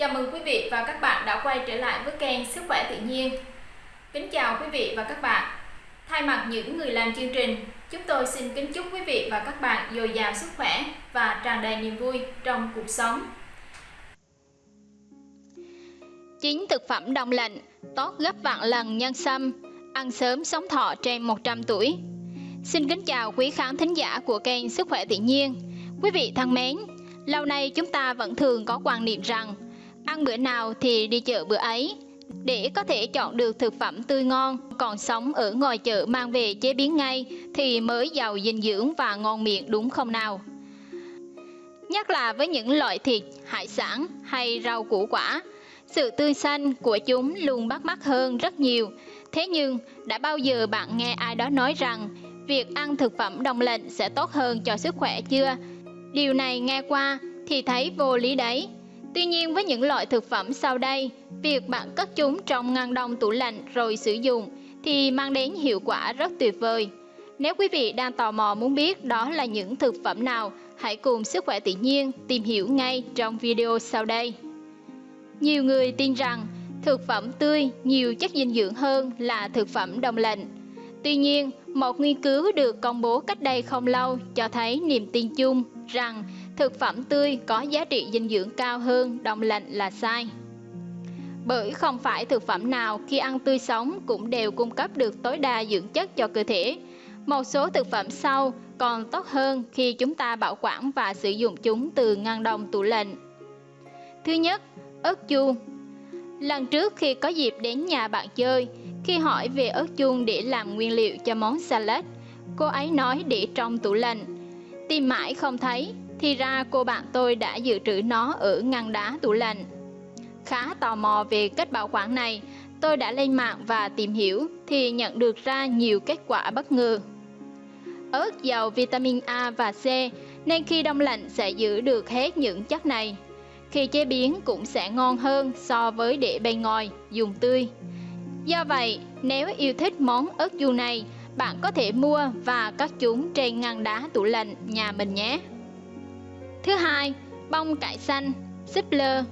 Chào mừng quý vị và các bạn đã quay trở lại với kênh Sức khỏe tự nhiên. Kính chào quý vị và các bạn. Thay mặt những người làm chương trình, chúng tôi xin kính chúc quý vị và các bạn dồi dào sức khỏe và tràn đầy niềm vui trong cuộc sống. Chín thực phẩm đông lạnh tốt gấp vạn lần nhân sâm, ăn sớm sống thọ trên 100 tuổi. Xin kính chào quý khán thính giả của kênh Sức khỏe tự nhiên. Quý vị thân mến, lâu nay chúng ta vẫn thường có quan niệm rằng ăn bữa nào thì đi chợ bữa ấy. Để có thể chọn được thực phẩm tươi ngon, còn sống ở ngoài chợ mang về chế biến ngay thì mới giàu dinh dưỡng và ngon miệng đúng không nào? Nhất là với những loại thịt, hải sản hay rau củ quả, sự tươi xanh của chúng luôn bắt mắt hơn rất nhiều. Thế nhưng, đã bao giờ bạn nghe ai đó nói rằng việc ăn thực phẩm đông lạnh sẽ tốt hơn cho sức khỏe chưa? Điều này nghe qua thì thấy vô lý đấy. Tuy nhiên với những loại thực phẩm sau đây, việc bạn cất chúng trong ngăn đông tủ lạnh rồi sử dụng thì mang đến hiệu quả rất tuyệt vời. Nếu quý vị đang tò mò muốn biết đó là những thực phẩm nào, hãy cùng Sức khỏe tự nhiên tìm hiểu ngay trong video sau đây. Nhiều người tin rằng thực phẩm tươi nhiều chất dinh dưỡng hơn là thực phẩm đông lạnh. Tuy nhiên, một nghiên cứu được công bố cách đây không lâu cho thấy niềm tin chung rằng thực phẩm tươi có giá trị dinh dưỡng cao hơn đông lạnh là sai. Bởi không phải thực phẩm nào khi ăn tươi sống cũng đều cung cấp được tối đa dưỡng chất cho cơ thể. Một số thực phẩm sau còn tốt hơn khi chúng ta bảo quản và sử dụng chúng từ ngăn đông tủ lạnh. Thứ nhất, ớt chuông. Lần trước khi có dịp đến nhà bạn chơi, khi hỏi về ớt chuông để làm nguyên liệu cho món salad, cô ấy nói để trong tủ lạnh. Tìm mãi không thấy, thì ra cô bạn tôi đã dự trữ nó ở ngăn đá tủ lạnh. Khá tò mò về cách bảo quản này, tôi đã lên mạng và tìm hiểu thì nhận được ra nhiều kết quả bất ngờ. Ớt giàu vitamin A và C nên khi đông lạnh sẽ giữ được hết những chất này. Khi chế biến cũng sẽ ngon hơn so với để bên ngoài, dùng tươi. Do vậy, nếu yêu thích món ớt chuông này, bạn có thể mua và cắt chúng trên ngăn đá tủ lạnh nhà mình nhé. Thứ hai, bông cải xanh, súp lơ.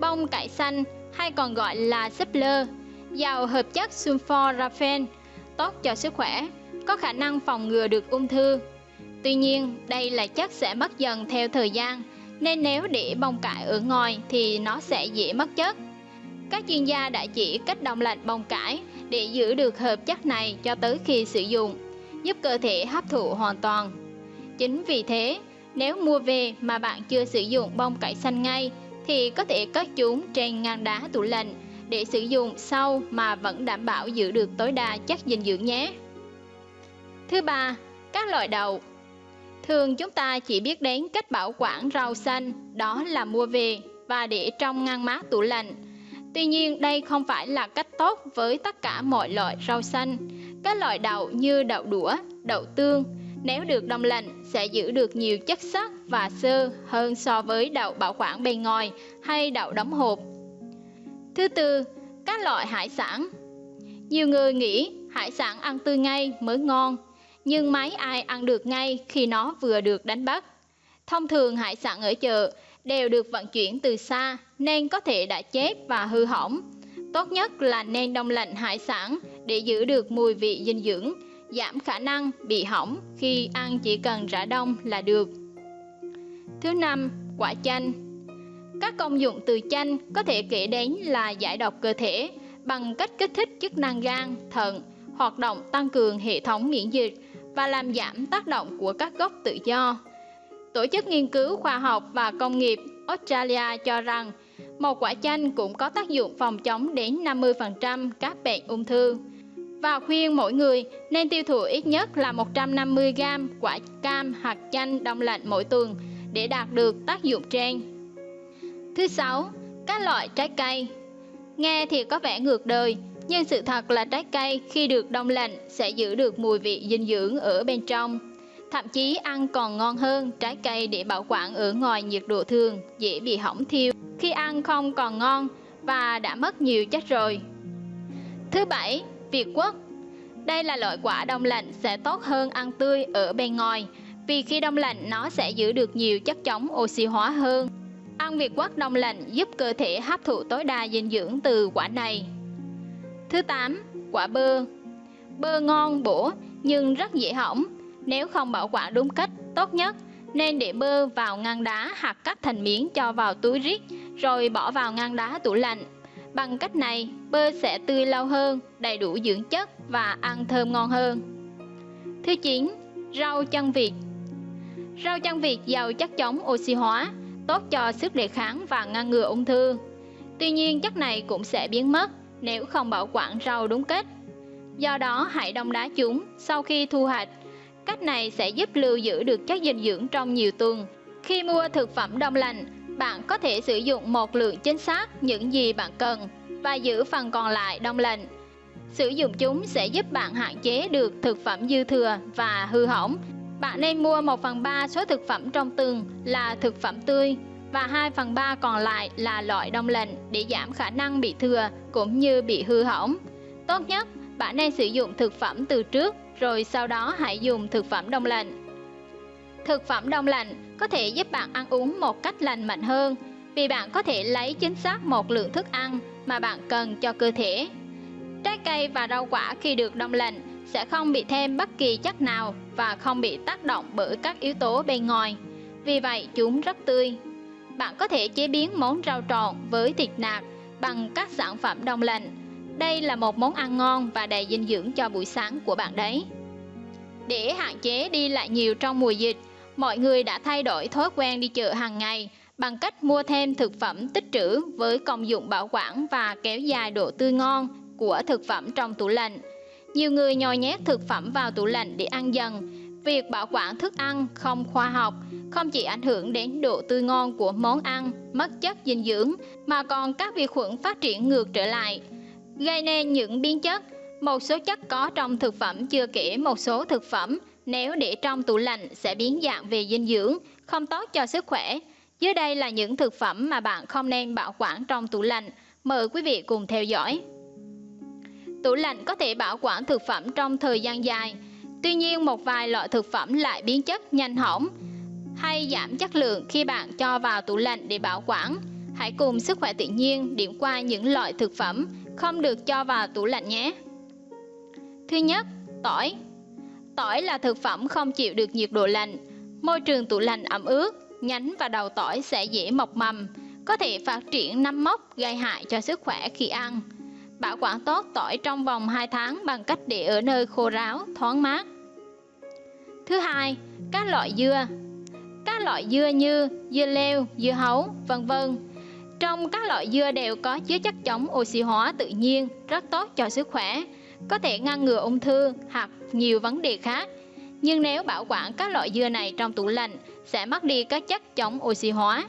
Bông cải xanh hay còn gọi là súp lơ, giàu hợp chất sulforaphane, tốt cho sức khỏe, có khả năng phòng ngừa được ung thư. Tuy nhiên, đây là chất sẽ mất dần theo thời gian, nên nếu để bông cải ở ngoài thì nó sẽ dễ mất chất. Các chuyên gia đã chỉ cách đông lạnh bông cải để giữ được hợp chất này cho tới khi sử dụng, giúp cơ thể hấp thụ hoàn toàn. Chính vì thế, nếu mua về mà bạn chưa sử dụng bông cải xanh ngay thì có thể cất chúng trên ngăn đá tủ lạnh để sử dụng sau mà vẫn đảm bảo giữ được tối đa chất dinh dưỡng nhé. Thứ ba, các loại đậu. Thường chúng ta chỉ biết đến cách bảo quản rau xanh, đó là mua về và để trong ngăn mát tủ lạnh. Tuy nhiên đây không phải là cách tốt với tất cả mọi loại rau xanh. Các loại đậu như đậu đũa, đậu tương, nếu được đông lạnh sẽ giữ được nhiều chất sắt và xơ hơn so với đậu bảo quản bên ngoài hay đậu đóng hộp. Thứ tư, các loại hải sản. Nhiều người nghĩ hải sản ăn tươi ngay mới ngon, nhưng mấy ai ăn được ngay khi nó vừa được đánh bắt. Thông thường hải sản ở chợ đều được vận chuyển từ xa nên có thể đã chết và hư hỏng. Tốt nhất là nên đông lạnh hải sản để giữ được mùi vị dinh dưỡng, giảm khả năng bị hỏng khi ăn chỉ cần rã đông là được. Thứ năm, quả chanh. Các công dụng từ chanh có thể kể đến là giải độc cơ thể bằng cách kích thích chức năng gan, thận, hoạt động tăng cường hệ thống miễn dịch và làm giảm tác động của các gốc tự do. Tổ chức nghiên cứu khoa học và công nghiệp Australia cho rằng một quả chanh cũng có tác dụng phòng chống đến 50% các bệnh ung thư và khuyên mỗi người nên tiêu thụ ít nhất là 150g quả cam hoặc chanh đông lạnh mỗi tuần để đạt được tác dụng trên. Thứ sáu, các loại trái cây. Nghe thì có vẻ ngược đời, nhưng sự thật là trái cây khi được đông lạnh sẽ giữ được mùi vị dinh dưỡng ở bên trong. Thậm chí ăn còn ngon hơn trái cây để bảo quản ở ngoài nhiệt độ thường, dễ bị hỏng thiêu. Khi ăn không còn ngon và đã mất nhiều chất rồi. Thứ bảy, Việt Quốc Đây là loại quả đông lạnh sẽ tốt hơn ăn tươi ở bên ngoài vì khi đông lạnh nó sẽ giữ được nhiều chất chống oxy hóa hơn. Ăn việt quất đông lạnh giúp cơ thể hấp thụ tối đa dinh dưỡng từ quả này. Thứ 8. Quả bơ Bơ ngon, bổ nhưng rất dễ hỏng. Nếu không bảo quản đúng cách, tốt nhất nên để bơ vào ngăn đá hoặc cắt thành miếng cho vào túi rít rồi bỏ vào ngăn đá tủ lạnh. Bằng cách này, bơ sẽ tươi lâu hơn, đầy đủ dưỡng chất và ăn thơm ngon hơn. Thứ 9. Rau chân vịt Rau chân vịt giàu chất chống oxy hóa, tốt cho sức đề kháng và ngăn ngừa ung thư. Tuy nhiên chất này cũng sẽ biến mất nếu không bảo quản rau đúng cách. Do đó hãy đông đá chúng sau khi thu hoạch. Cách này sẽ giúp lưu giữ được chất dinh dưỡng trong nhiều tuần. Khi mua thực phẩm đông lạnh, bạn có thể sử dụng một lượng chính xác những gì bạn cần và giữ phần còn lại đông lạnh. Sử dụng chúng sẽ giúp bạn hạn chế được thực phẩm dư thừa và hư hỏng. Bạn nên mua 1 phần 3 số thực phẩm trong tuần là thực phẩm tươi và 2 phần 3 còn lại là loại đông lạnh để giảm khả năng bị thừa cũng như bị hư hỏng. Tốt nhất, bạn nên sử dụng thực phẩm từ trước rồi sau đó hãy dùng thực phẩm đông lạnh. Thực phẩm đông lạnh có thể giúp bạn ăn uống một cách lành mạnh hơn vì bạn có thể lấy chính xác một lượng thức ăn mà bạn cần cho cơ thể. Trái cây và rau quả khi được đông lạnh sẽ không bị thêm bất kỳ chất nào và không bị tác động bởi các yếu tố bên ngoài. Vì vậy chúng rất tươi. Bạn có thể chế biến món rau trộn với thịt nạc bằng các sản phẩm đông lạnh. Đây là một món ăn ngon và đầy dinh dưỡng cho buổi sáng của bạn đấy. Để hạn chế đi lại nhiều trong mùa dịch, mọi người đã thay đổi thói quen đi chợ hàng ngày bằng cách mua thêm thực phẩm tích trữ với công dụng bảo quản và kéo dài độ tươi ngon của thực phẩm trong tủ lạnh. Nhiều người nhồi nhét thực phẩm vào tủ lạnh để ăn dần. Việc bảo quản thức ăn không khoa học không chỉ ảnh hưởng đến độ tươi ngon của món ăn, mất chất dinh dưỡng, mà còn các vi khuẩn phát triển ngược trở lại, gây nên những biến chất. Một số chất có trong thực phẩm chưa kể một số thực phẩm nếu để trong tủ lạnh sẽ biến dạng về dinh dưỡng, không tốt cho sức khỏe. Dưới đây là những thực phẩm mà bạn không nên bảo quản trong tủ lạnh. Mời quý vị cùng theo dõi. Tủ lạnh có thể bảo quản thực phẩm trong thời gian dài. Tuy nhiên một vài loại thực phẩm lại biến chất nhanh hỏng hay giảm chất lượng khi bạn cho vào tủ lạnh để bảo quản. Hãy cùng sức khỏe tự nhiên điểm qua những loại thực phẩm không được cho vào tủ lạnh nhé. Thứ nhất, tỏi. Tỏi là thực phẩm không chịu được nhiệt độ lạnh. Môi trường tủ lạnh ẩm ướt, nhánh và đầu tỏi sẽ dễ mọc mầm, có thể phát triển nấm mốc gây hại cho sức khỏe khi ăn. Bảo quản tốt tỏi trong vòng 2 tháng bằng cách để ở nơi khô ráo, thoáng mát. Thứ hai, các loại dưa. Các loại dưa như dưa leo, dưa hấu, vân vân. Trong các loại dưa đều có chứa chất chống oxy hóa tự nhiên, rất tốt cho sức khỏe, có thể ngăn ngừa ung thư hoặc nhiều vấn đề khác. Nhưng nếu bảo quản các loại dưa này trong tủ lạnh sẽ mất đi các chất chống oxy hóa,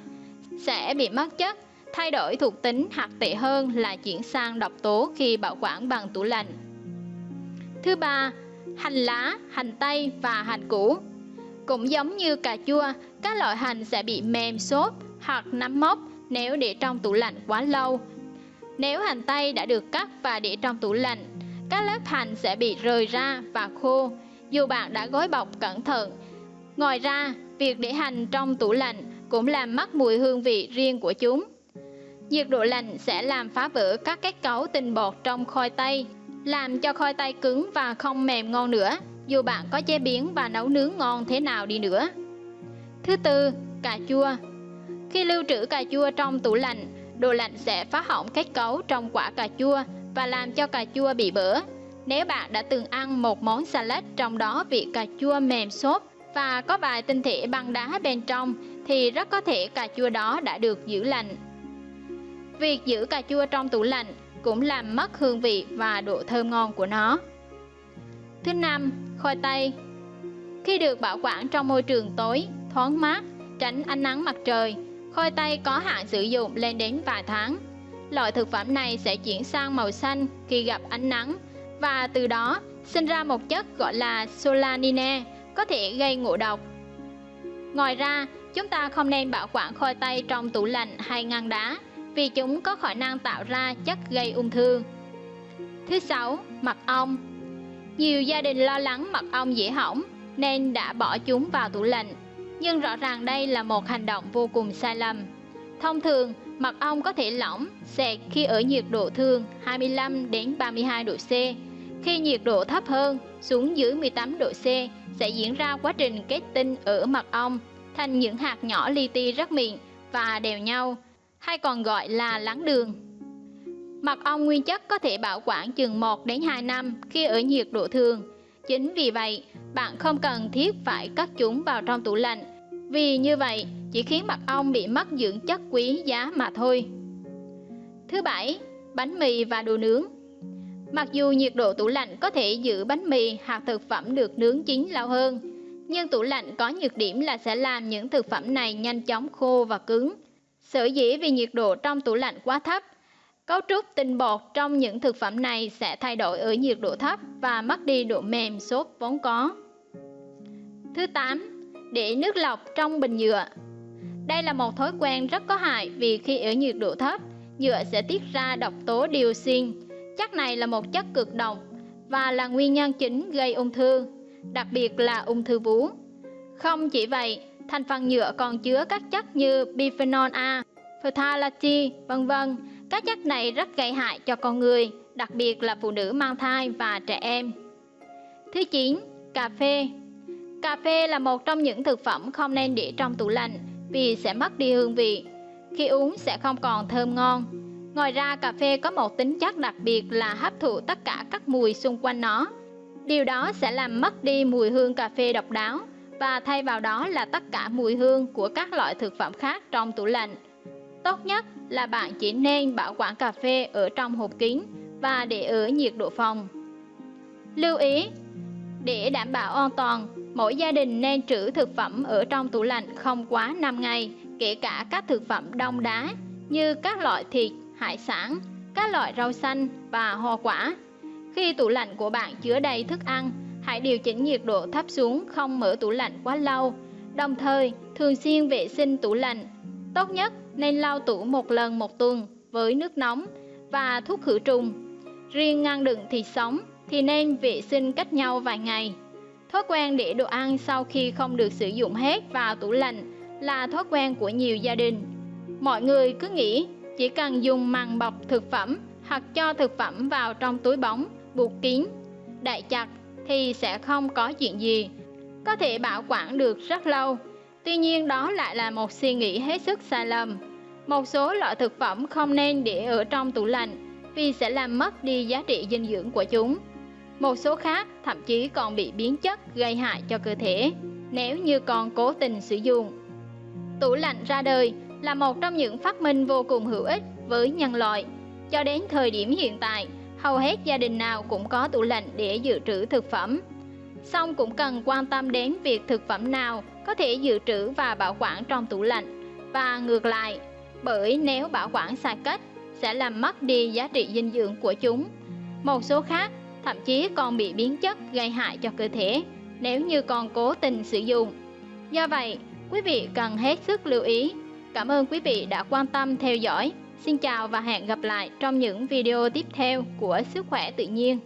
sẽ bị mất chất thay đổi thuộc tính hoặc tệ hơn là chuyển sang độc tố khi bảo quản bằng tủ lạnh. Thứ ba, hành lá, hành tây và hành củ. Cũng giống như cà chua, các loại hành sẽ bị mềm xốp hoặc nấm mốc nếu để trong tủ lạnh quá lâu. Nếu hành tây đã được cắt và để trong tủ lạnh, các lớp hành sẽ bị rời ra và khô, dù bạn đã gói bọc cẩn thận. Ngoài ra, việc để hành trong tủ lạnh cũng làm mất mùi hương vị riêng của chúng. Nhiệt độ lạnh sẽ làm phá vỡ các kết cấu tinh bột trong khoai tây, làm cho khoai tây cứng và không mềm ngon nữa, dù bạn có chế biến và nấu nướng ngon thế nào đi nữa. Thứ tư, cà chua. Khi lưu trữ cà chua trong tủ lạnh, đồ lạnh sẽ phá hỏng kết cấu trong quả cà chua và làm cho cà chua bị bở. Nếu bạn đã từng ăn một món salad trong đó vị cà chua mềm xốp và có vài tinh thể băng đá bên trong thì rất có thể cà chua đó đã được giữ lạnh Việc giữ cà chua trong tủ lạnh cũng làm mất hương vị và độ thơm ngon của nó. Thứ năm, khoai tây. Khi được bảo quản trong môi trường tối, thoáng mát, tránh ánh nắng mặt trời, khoai tây có hạn sử dụng lên đến vài tháng. Loại thực phẩm này sẽ chuyển sang màu xanh khi gặp ánh nắng và từ đó sinh ra một chất gọi là solanine có thể gây ngộ độc. Ngoài ra, chúng ta không nên bảo quản khoai tây trong tủ lạnh hay ngăn đá vì chúng có khả năng tạo ra chất gây ung thư. Thứ sáu, mật ong. Nhiều gia đình lo lắng mật ong dễ hỏng nên đã bỏ chúng vào tủ lạnh, nhưng rõ ràng đây là một hành động vô cùng sai lầm. Thông thường, mật ong có thể lỏng, sệt khi ở nhiệt độ thường 25 đến 32 độ C. Khi nhiệt độ thấp hơn, xuống dưới 18 độ C, sẽ diễn ra quá trình kết tinh ở mật ong thành những hạt nhỏ li ti rất mịn và đều nhau, hay còn gọi là lắng đường. Mật ong nguyên chất có thể bảo quản chừng 1 đến 2 năm khi ở nhiệt độ thường. Chính vì vậy, bạn không cần thiết phải cất chúng vào trong tủ lạnh, vì như vậy chỉ khiến mật ong bị mất dưỡng chất quý giá mà thôi. Thứ bảy, bánh mì và đồ nướng. Mặc dù nhiệt độ tủ lạnh có thể giữ bánh mì hoặc thực phẩm được nướng chín lâu hơn, nhưng tủ lạnh có nhược điểm là sẽ làm những thực phẩm này nhanh chóng khô và cứng. Sở dĩ vì nhiệt độ trong tủ lạnh quá thấp, cấu trúc tinh bột trong những thực phẩm này sẽ thay đổi ở nhiệt độ thấp và mất đi độ mềm xốp vốn có. Thứ 8. Để nước lọc trong bình nhựa Đây là một thói quen rất có hại vì khi ở nhiệt độ thấp, nhựa sẽ tiết ra độc tố dioxin. Chất này là một chất cực độc và là nguyên nhân chính gây ung thư đặc biệt là ung thư vú. Không chỉ vậy, thành phần nhựa còn chứa các chất như bisphenol A, phthalate vân vân. Các chất này rất gây hại cho con người, đặc biệt là phụ nữ mang thai và trẻ em. Thứ 9. Cà phê Cà phê là một trong những thực phẩm không nên để trong tủ lạnh vì sẽ mất đi hương vị. Khi uống sẽ không còn thơm ngon. Ngoài ra cà phê có một tính chất đặc biệt là hấp thụ tất cả các mùi xung quanh nó Điều đó sẽ làm mất đi mùi hương cà phê độc đáo và thay vào đó là tất cả mùi hương của các loại thực phẩm khác trong tủ lạnh. Tốt nhất là bạn chỉ nên bảo quản cà phê ở trong hộp kín và để ở nhiệt độ phòng. Lưu ý, để đảm bảo an toàn, mỗi gia đình nên trữ thực phẩm ở trong tủ lạnh không quá 5 ngày, kể cả các thực phẩm đông đá như các loại thịt, hải sản, các loại rau xanh và hoa quả khi tủ lạnh của bạn chứa đầy thức ăn, hãy điều chỉnh nhiệt độ thấp xuống không mở tủ lạnh quá lâu. Đồng thời, thường xuyên vệ sinh tủ lạnh. Tốt nhất nên lau tủ một lần một tuần với nước nóng và thuốc khử trùng. Riêng ngăn đựng thịt sống thì nên vệ sinh cách nhau vài ngày. Thói quen để đồ ăn sau khi không được sử dụng hết vào tủ lạnh là thói quen của nhiều gia đình. Mọi người cứ nghĩ chỉ cần dùng màng bọc thực phẩm hoặc cho thực phẩm vào trong túi bóng buộc kín, đậy chặt thì sẽ không có chuyện gì. Có thể bảo quản được rất lâu. Tuy nhiên đó lại là một suy nghĩ hết sức sai lầm. Một số loại thực phẩm không nên để ở trong tủ lạnh vì sẽ làm mất đi giá trị dinh dưỡng của chúng. Một số khác thậm chí còn bị biến chất gây hại cho cơ thể nếu như còn cố tình sử dụng. Tủ lạnh ra đời là một trong những phát minh vô cùng hữu ích với nhân loại. Cho đến thời điểm hiện tại, hầu hết gia đình nào cũng có tủ lạnh để dự trữ thực phẩm. Song cũng cần quan tâm đến việc thực phẩm nào có thể dự trữ và bảo quản trong tủ lạnh và ngược lại, bởi nếu bảo quản sai cách sẽ làm mất đi giá trị dinh dưỡng của chúng. Một số khác thậm chí còn bị biến chất gây hại cho cơ thể nếu như còn cố tình sử dụng. Do vậy, quý vị cần hết sức lưu ý. Cảm ơn quý vị đã quan tâm theo dõi. Xin chào và hẹn gặp lại trong những video tiếp theo của Sức khỏe tự nhiên.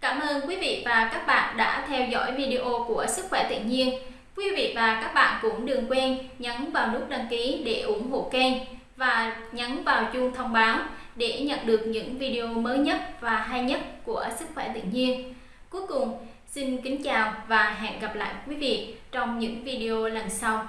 Cảm ơn quý vị và các bạn đã theo dõi video của Sức khỏe tự nhiên. Quý vị và các bạn cũng đừng quên nhấn vào nút đăng ký để ủng hộ kênh và nhấn vào chuông thông báo để nhận được những video mới nhất và hay nhất của Sức khỏe tự nhiên. Cuối cùng, xin kính chào và hẹn gặp lại quý vị trong những video lần sau.